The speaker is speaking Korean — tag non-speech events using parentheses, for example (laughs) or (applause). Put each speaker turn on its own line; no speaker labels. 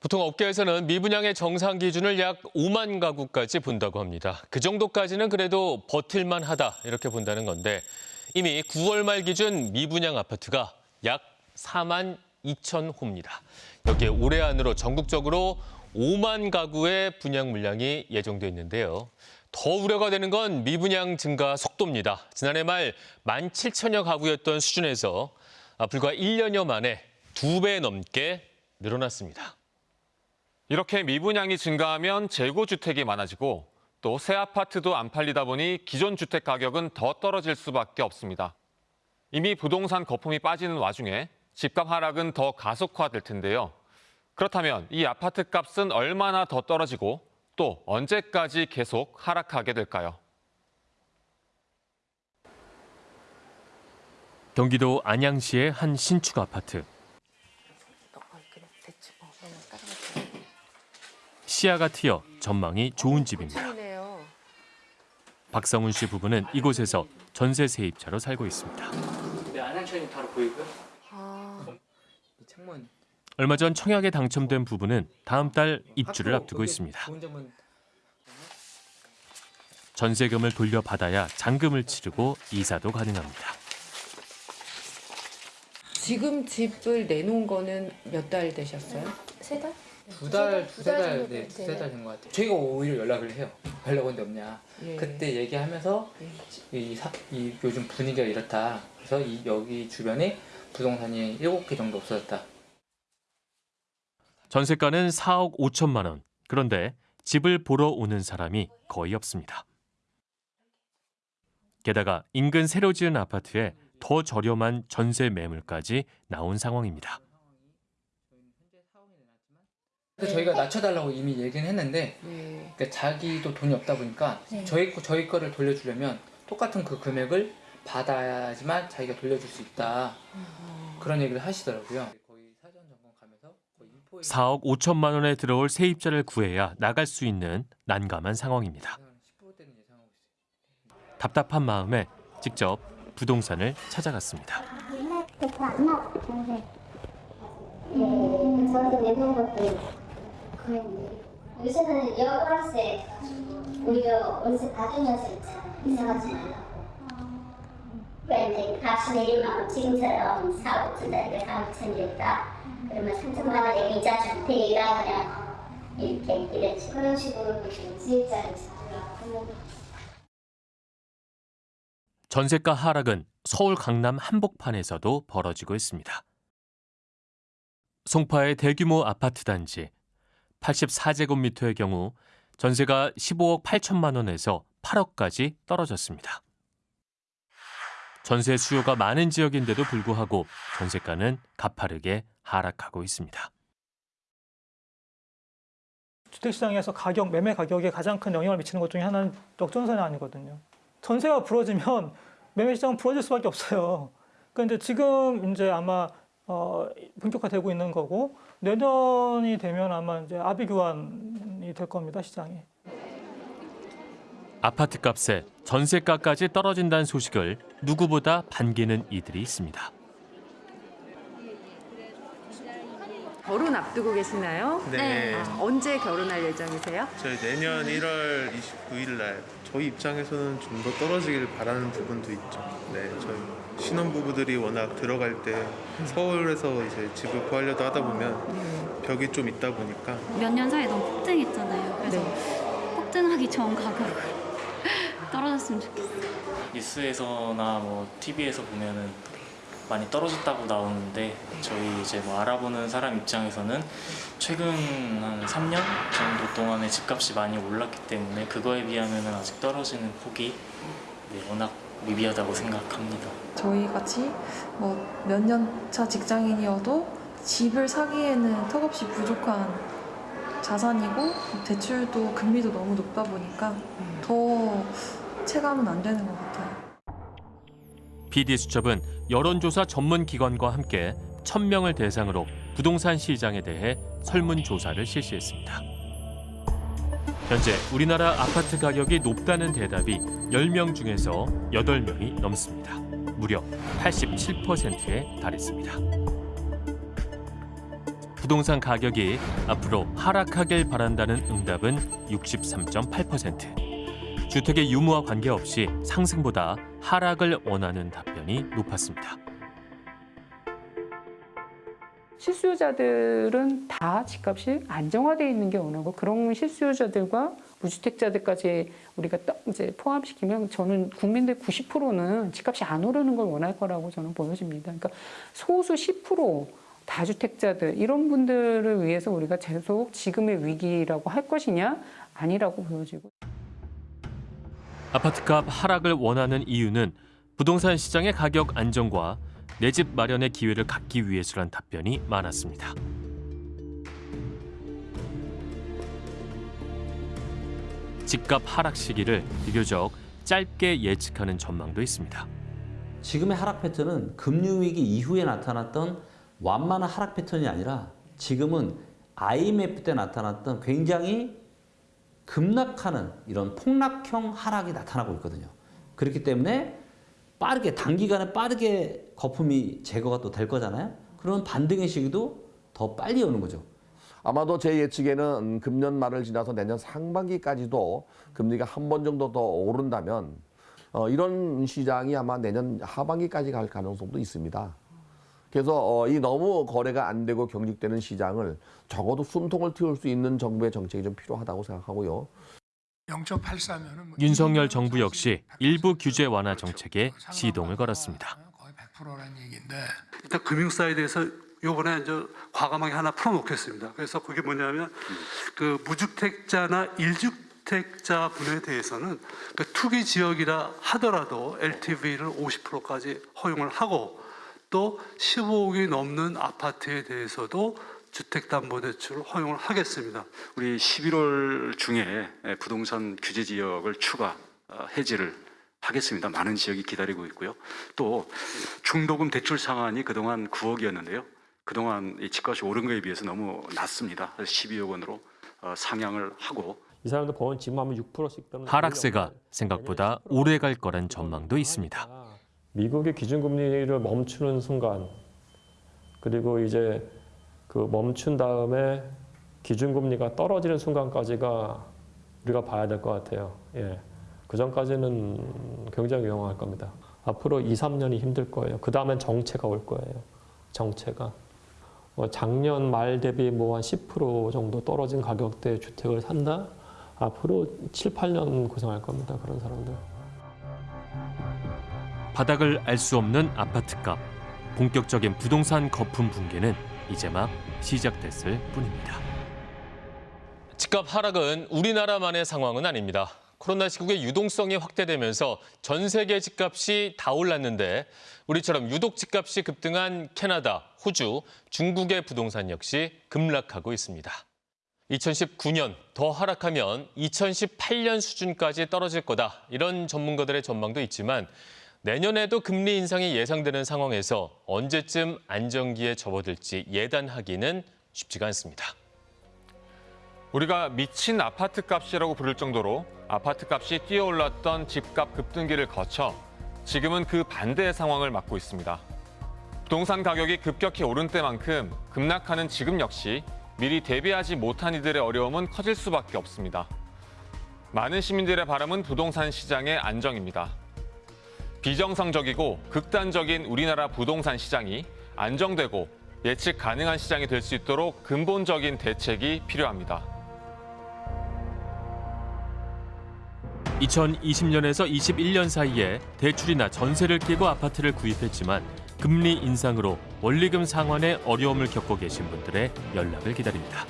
보통 업계에서는 미분양의 정상 기준을 약 5만 가구까지 본다고 합니다. 그 정도까지는 그래도 버틸만 하다 이렇게 본다는 건데 이미 9월 말 기준 미분양 아파트가 약 4만 2천 호입니다. 여기에 올해 안으로 전국적으로 5만 가구의 분양 물량이 예정돼 있는데요. 더 우려가 되는 건 미분양 증가 속도입니다. 지난해 말 1만 7천여 가구였던 수준에서 아, 불과 1년여 만에 두 배 넘게 늘어났습니다.
이렇게 미분양이 증가하면 재고 주택이 많아지고 또 새 아파트도 안 팔리다 보니 기존 주택 가격은 더 떨어질 수밖에 없습니다. 이미 부동산 거품이 빠지는 와중에 집값 하락은 더 가속화될 텐데요. 그렇다면 이 아파트 값은 얼마나 더 떨어지고 또 언제까지 계속 하락하게 될까요?
경기도 안양시의 한 신축 아파트. 시야가 트여 전망이 좋은 집입니다. 박성훈 씨 부부는 이곳에서 전세 세입자로 살고 있습니다.
네, 안양천이 바로 보이고요.
아,
이 창문
얼마 전 청약에 당첨된 부부는 다음 달 입주를 앞두고 있습니다. 전세금을 돌려받아야 잔금을 치르고 이사도 가능합니다.
지금 집을 내놓은 거는 몇 달 되셨어요?
세 달?
두 달,
두 달
네,
돼-
두세. 달 된 것 같아요. 저희가 오히려 연락을 해요. 연락 온데 없냐.
예.
그때 얘기하면서
예.
이, 사, 이 요즘 분위기가 이렇다. 그래서 이 여기 주변에 부동산이 7개 정도 없어졌다.
전세가는 4억 5천만 원. 그런데 집을 보러 오는 사람이 거의 없습니다. 게다가 인근 새로 지은 아파트에 더 저렴한 전세 매물까지 나온 상황입니다.
근데 저희가 낮춰달라고 이미 얘기는 했는데
예.
그러니까 자기도 돈이 없다 보니까
네.
저희 거- 저희 거를 돌려주려면 똑같은 그 금액을 받아야지만 자기가 돌려줄 수 있다 그런 얘기를 하시더라고요. 거의 사전 점검 가면서 거의 인포
4억 5천만 원에 들어올 세입자를 구해야 나갈 수 있는 난감한 상황입니다.
15대는 예상하고 있어요.
답답한 마음에 직접 부동산을 찾아갔습니다.
저도 내놓은 것도 거의 요새는 여관세 오히려 월세 받으면서 있잖아요. 이상하지 말라. 왜 이제 값이 내리면 지금처럼 4, 5천 달에 4, 5천 이랬다. 그러면 3천만 원에 이자 줄 테니까 그냥 이렇게 이랬지. 그런 식으로 잡으라고.
전세가 하락은 서울 강남 한복판에서도 벌어지고 있습니다. 송파의 대규모 아파트 단지 84제곱미터의 경우 전세가 15억 8천만 원에서 8억까지 떨어졌습니다. 전세 수요가 많은 지역인데도 불구하고 전세가는 가파르게 하락하고 있습니다.
주택시장에서 가격, 매매 가격에 가장 큰 영향을 미치는 것 중에 하나는 역전세는 아니거든요. 전세가 불어지면 매매 시장은 불어질 수밖에 없어요. 그런데 지금 이제 아마 어, 본격화되고 있는 거고 내년이 되면 아마 이제 아비규환이 될 겁니다 시장이.
아파트 값에 전세가까지 떨어진다는 소식을 누구보다 반기는 이들이 있습니다.
결혼 앞두고 계시나요?
네.
아, 언제 결혼할 예정이세요?
저희 내년 1월 29일 날 저희 입장에서는 좀 더 떨어지길 바라는 부분도 있죠. 네, 저희 신혼부부들이 워낙 들어갈 때 서울에서 이제 집을 구하려다 하다 보면 벽이 좀 있다 보니까
몇 년 사이에 너무 폭등했잖아요. 그래서
네.
폭등하기 전 가격으로 (laughs) 떨어졌으면 좋겠어요.
뉴스에서나 뭐 TV에서 보면은 많이 떨어졌다고 나오는데 저희 이제 뭐 알아보는 사람 입장에서는 최근 한 3년 정도 동안에 집값이 많이 올랐기 때문에 그거에 비하면은 아직 떨어지는 폭이 네, 워낙 미비하다고 생각합니다.
저희 같이 뭐 몇 년 차 직장인이어도 집을 사기에는 턱없이 부족한 자산이고 대출도 금리도 너무 높다 보니까 더 체감은 안 되는 것 같아요.
PD수첩은 여론조사 전문 기관과 함께 1000명을 대상으로 부동산 시장에 대해 설문조사를 실시했습니다. 현재 우리나라 아파트 가격이 높다는 대답이 10명 중에서 8명이 넘습니다. 무려 87%에 달했습니다. 부동산 가격이 앞으로 하락하길 바란다는 응답은 63.8%. 주택의 유무와 관계없이 상승보다 하락을 원하는 답변이 높았습니다.
실수요자들은 다 집값이 안정화되어 있는 게 원하고 그런 실수요자들과 무주택자들까지 우리가 딱 이제 포함시키면 저는 국민들 90%는 집값이 안 오르는 걸 원할 거라고 저는 보여집니다. 그러니까 소수 10% 다주택자들 이런 분들을 위해서 우리가 계속 지금의 위기라고 할 것이냐? 아니라고 보여지고.
아파트값 하락을 원하는 이유는 부동산 시장의 가격 안정과 내 집 마련의 기회를 갖기 위해서란 답변이 많았습니다. 집값 하락 시기를 비교적 짧게 예측하는 전망도 있습니다.
지금의 하락 패턴은 금융위기 이후에 나타났던 완만한 하락 패턴이 아니라 지금은 IMF 때 나타났던 굉장히 급락하는 이런 폭락형 하락이 나타나고 있거든요. 그렇기 때문에 빠르게 단기간에 빠르게 거품이 제거가 또 될 거잖아요. 그러면 반등의 시기도 더 빨리 오는 거죠.
아마도 제 예측에는 금년 말을 지나서 내년 상반기까지도 금리가 한 번 정도 더 오른다면 어, 이런 시장이 아마 내년 하반기까지 갈 가능성도 있습니다. 그래서 어, 이 너무 거래가 안 되고 경직되는 시장을 적어도 숨통을 틔울 수 있는 정부의 정책이 좀 필요하다고 생각하고요.
0.84면은
윤석열 정부 역시 일부 규제 완화 정책에 시동을 걸었습니다.
거의 100%라는 얘기인데 일단 금융 side에서 요번에 이제 과감하게 하나 풀어놓겠습니다. 그래서 그게 뭐냐면 그 무주택자나 일주택자 분에 대해서는 그 투기 지역이라 하더라도 LTV를 50%까지 허용을 하고 또 15억이 넘는 아파트에 대해서도 주택담보대출을 허용을 하겠습니다.
우리 11월 중에 부동산 규제 지역을 추가 어, 해지를 하겠습니다. 많은 지역이 기다리고 있고요. 또 중도금 대출 상한이 그동안 9억이었는데요. 그동안 이 집값이 오른 거에 비해서 너무 낮습니다. 그래서 12억 원으로 어, 상향을 하고
이 사람들 보면 지금 하면 6%씩 때문에
하락세가 생각보다 오래 갈 거란 전망도 있습니다.
미국의 기준금리를 멈추는 순간 그리고 이제 그 멈춘 다음에 기준금리가 떨어지는 순간까지가 우리가 봐야 될 것 같아요. 예. 그 전까지는 굉장히 위험할 겁니다. 앞으로 2, 3년이 힘들 거예요. 그 다음엔 정체가 올 거예요. 정체가. 어, 작년 말 대비 뭐 한 10% 정도 떨어진 가격대 주택을 산다? 앞으로 7, 8년 고생할 겁니다. 그런 사람들.
바닥을 알 수 없는 아파트값. 본격적인 부동산 거품 붕괴는 이제 막 시작됐을 뿐입니다. 집값 하락은 우리나라만의 상황은 아닙니다. 코로나19의 유동성이 확대되면서 전 세계 집값이 다 올랐는데 우리처럼 유독 집값이 급등한 캐나다, 호주, 중국의 부동산 역시 급락하고 있습니다. 2019년 더 하락하면 2018년 수준까지 떨어질 거다. 이런 전문가들의 전망도 있지만 내년에도 금리 인상이 예상되는 상황에서 언제쯤 안정기에 접어들지 예단하기는 쉽지가 않습니다.
우리가 미친 아파트 값이라고 부를 정도로 아파트 값이 뛰어올랐던 집값 급등기를 거쳐 지금은 그 반대의 상황을 맞고 있습니다. 부동산 가격이 급격히 오른 때만큼 급락하는 지금 역시 미리 대비하지 못한 이들의 어려움은 커질 수밖에 없습니다. 많은 시민들의 바람은 부동산 시장의 안정입니다. 비정상적이고 극단적인 우리나라 부동산 시장이 안정되고 예측 가능한 시장이 될 수 있도록 근본적인 대책이 필요합니다.
2020년에서 21년 사이에 대출이나 전세를 끼고 아파트를 구입했지만 금리 인상으로 원리금 상환에 어려움을 겪고 계신 분들의 연락을 기다립니다.